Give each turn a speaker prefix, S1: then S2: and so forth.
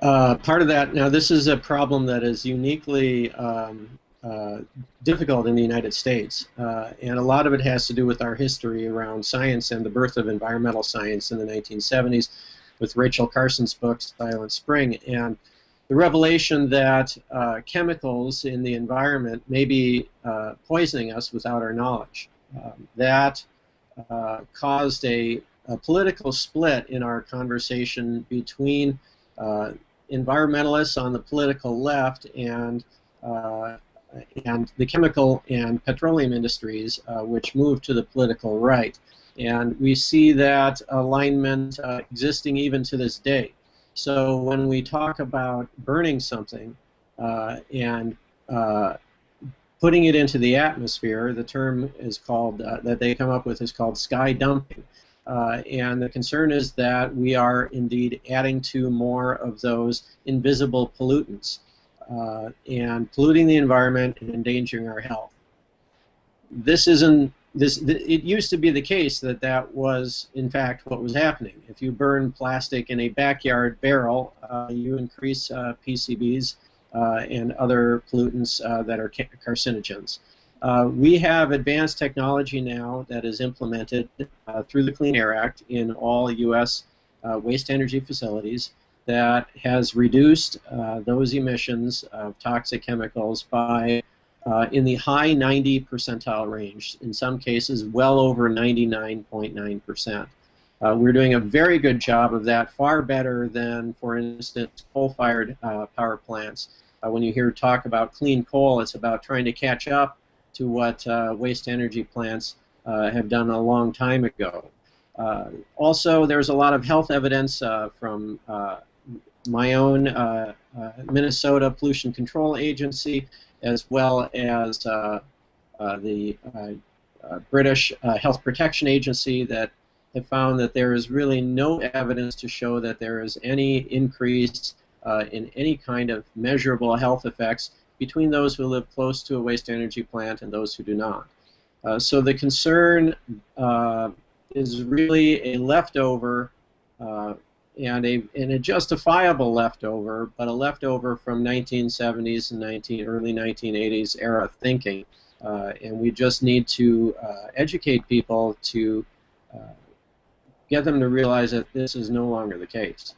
S1: Uh, part of that, now this is a problem that is uniquely um, uh, difficult in the United States, uh, and a lot of it has to do with our history around science and the birth of environmental science in the 1970s with Rachel Carson's book Silent Spring, and the revelation that uh, chemicals in the environment may be uh, poisoning us without our knowledge. Um, that uh, caused a, a, political split in our conversation between environmentalists on the political left and uh, and the chemical and petroleum industries, uh, which moved to the political right. And we see that alignment uh, existing even to this day. So when we talk about burning something and putting it into the atmosphere, the term is called uh, that they come up with is called sky dumping. Uh, and the concern is that we are indeed adding to more of those invisible pollutants uh, and polluting the environment and endangering our health. This isn't this. Th it used to be the case that that was in fact what was happening. If you burn plastic in a backyard barrel, uh, you increase uh, PCBs uh, and other pollutants uh, that are carcinogens. Uh, we have advanced technology now that is implemented uh, through the Clean Air Act in all U.S. Uh, waste energy facilities that has reduced uh, those emissions of toxic chemicals by uh, in the high 90 percentile range, in some cases well over 99.9%. Uh, we're doing a very good job of that, far better than, for instance, coal-fired power plants. when you hear talk about clean coal, it's about trying to catch up to what uh, waste energy plants uh, have done a long time ago. Uh, also, there's a lot of health evidence uh, from uh, my own uh, Minnesota Pollution Control Agency, as well as the British Health Protection Agency that have found that there is really no evidence to show that there is any increase uh, in any kind of measurable health effects between those who live close to a waste energy plant and those who do not. Uh, so the concern uh, is really a leftover uh, and a, and a justifiable leftover, but a leftover from 1970s and 19, early 1980s era thinking. Uh, and we just need to uh, educate people to uh, get them to realize that this is no longer the case.